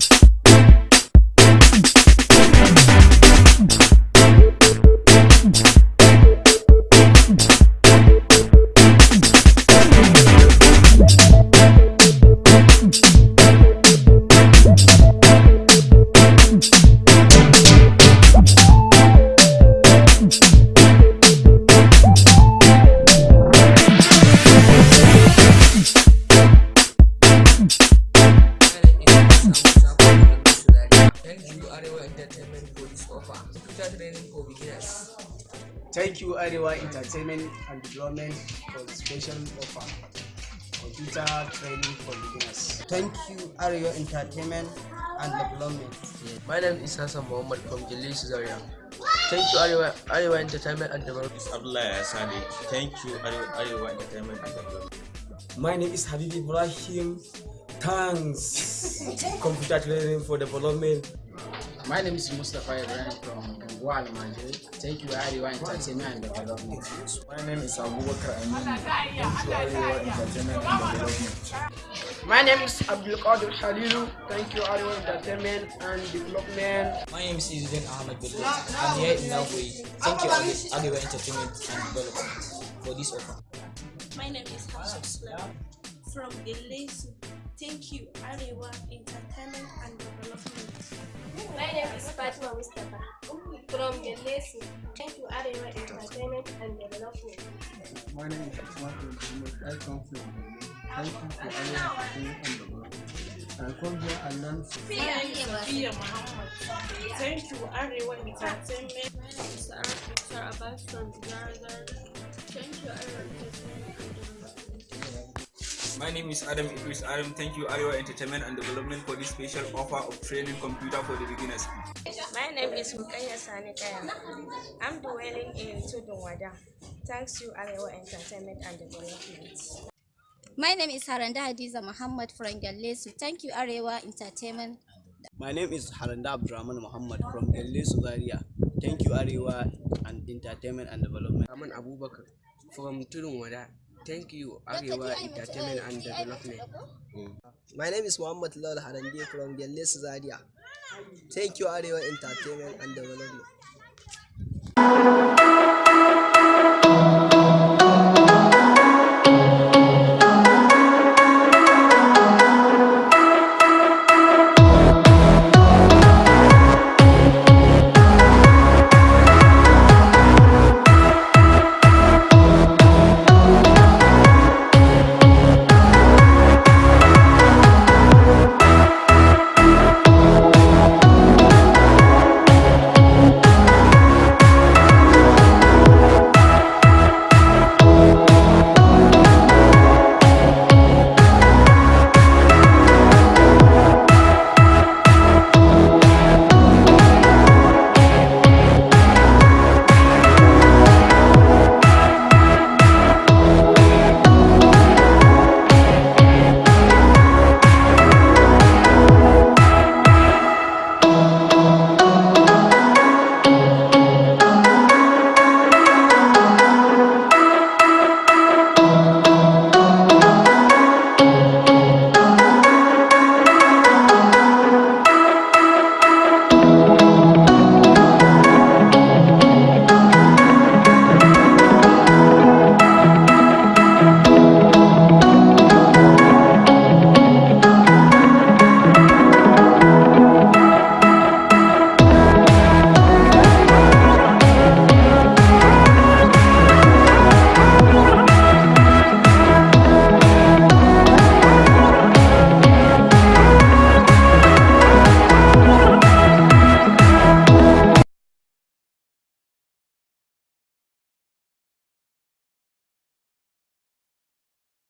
Thank training for beginners. Thank you Arewa Entertainment and Development for the special offer. Computer training for beginners. Thank you Arewa Entertainment and Development. My name is Hassan Muhammad from Jilis Zaria. Thank you Arewa, Arewa Entertainment and Development. Abdullah Asadi. Thank you Arewa, Arewa Entertainment and Development. My name is Habib Ibrahim. Thanks. Computer training for development. My name is Mustafa Ibrahim from Guala Manjiri. Thank you, Arewa Entertainment and Development. My name is Abubakar Amin. Thank you Arewa Entertainment and Development. My name is Abdul Qadir Halilu. Thank you, Arewa Entertainment and Development. My name is Izudin Ahmed Bello. I'm here in Nagui. Thank you, Arewa Entertainment and Development, for this offer. My name is Hafsat Sulaiman from Gelesu. Thank you, Arewa Entertainment and Development. My name is Fatima Mustafa from Gelesu. Thank you, Arewa Entertainment and Development. My name is Asmat Muhammad. I come from Benin. Thank you for Arewa Entertainment and Development. I come here and learn Sophia Muhammad. Thank you, Arewa Entertainment. Sir Abbas from Zaragar. Thank you, Arewa Entertainment and Development. My name is Adam Idris Adam. Thank you Arewa Entertainment and Development for this special offer of training computer for the beginners. My name is Mukaya Sanikaya. I'm dwelling in Tudunwada. Thanks to Arewa Entertainment and Development. My name is Haranda Hadiza Muhammad from Galesu. Thank you, Arewa Entertainment. My name is Haranda Abdurrahman Muhammad from Galesu Zaria. Thank you, Arewa and Entertainment and Development. Aman Abubakar from Tudunwada. Thank you, Arewa Entertainment and Development. Mm. My name is Muhammad Lal Harandi from Gelle Zaria. Thank you, Arewa Entertainment and Development.